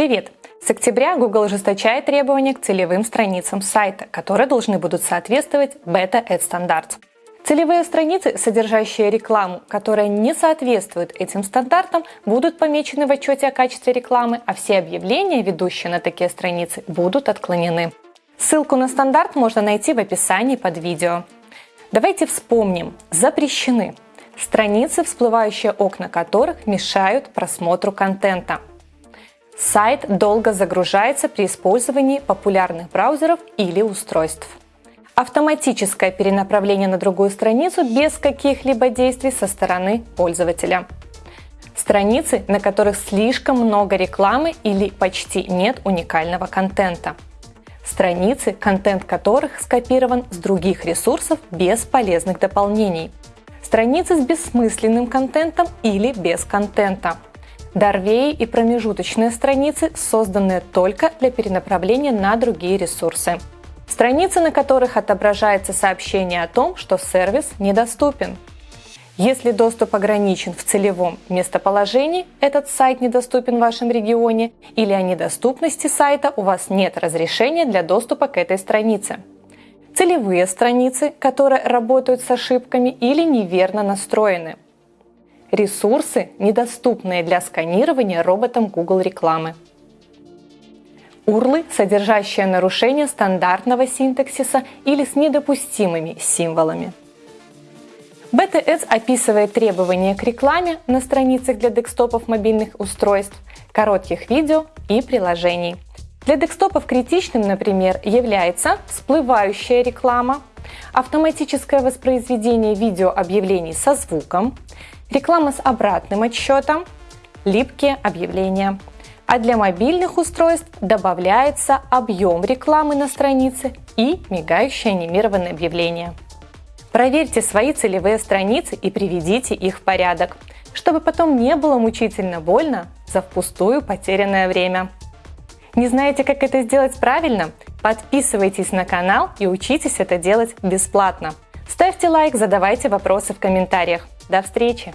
Привет! С октября Google ужесточает требования к целевым страницам сайта, которые должны будут соответствовать Beta Ad Standards. Целевые страницы, содержащие рекламу, которая не соответствует этим стандартам, будут помечены в отчете о качестве рекламы, а все объявления, ведущие на такие страницы, будут отклонены. Ссылку на стандарт можно найти в описании под видео. Давайте вспомним. Запрещены страницы, всплывающие окна которых мешают просмотру контента. Сайт долго загружается при использовании популярных браузеров или устройств. Автоматическое перенаправление на другую страницу без каких-либо действий со стороны пользователя. Страницы, на которых слишком много рекламы или почти нет уникального контента – страницы, контент которых скопирован с других ресурсов без полезных дополнений, страницы с бессмысленным контентом или без контента, Дорвеи и промежуточные страницы, созданные только для перенаправления на другие ресурсы. Страницы, на которых отображается сообщение о том, что сервис недоступен – если доступ ограничен в целевом местоположении, этот сайт недоступен в вашем регионе, или о недоступности сайта у вас нет разрешения для доступа к этой странице. Целевые страницы, которые работают с ошибками или неверно настроены. Ресурсы, недоступные для сканирования роботом Google рекламы. URLы, содержащие нарушение стандартного синтаксиса или с недопустимыми символами. BTS описывает требования к рекламе на страницах для декстопов мобильных устройств, коротких видео и приложений. Для декстопов критичным, например, является всплывающая реклама, автоматическое воспроизведение видеообъявлений со звуком, реклама с обратным отсчетом, липкие объявления. А для мобильных устройств добавляется объем рекламы на странице и мигающее анимированное объявление. Проверьте свои целевые страницы и приведите их в порядок, чтобы потом не было мучительно больно за впустую потерянное время. Не знаете, как это сделать правильно? Подписывайтесь на канал и учитесь это делать бесплатно. Ставьте лайк, задавайте вопросы в комментариях. До встречи!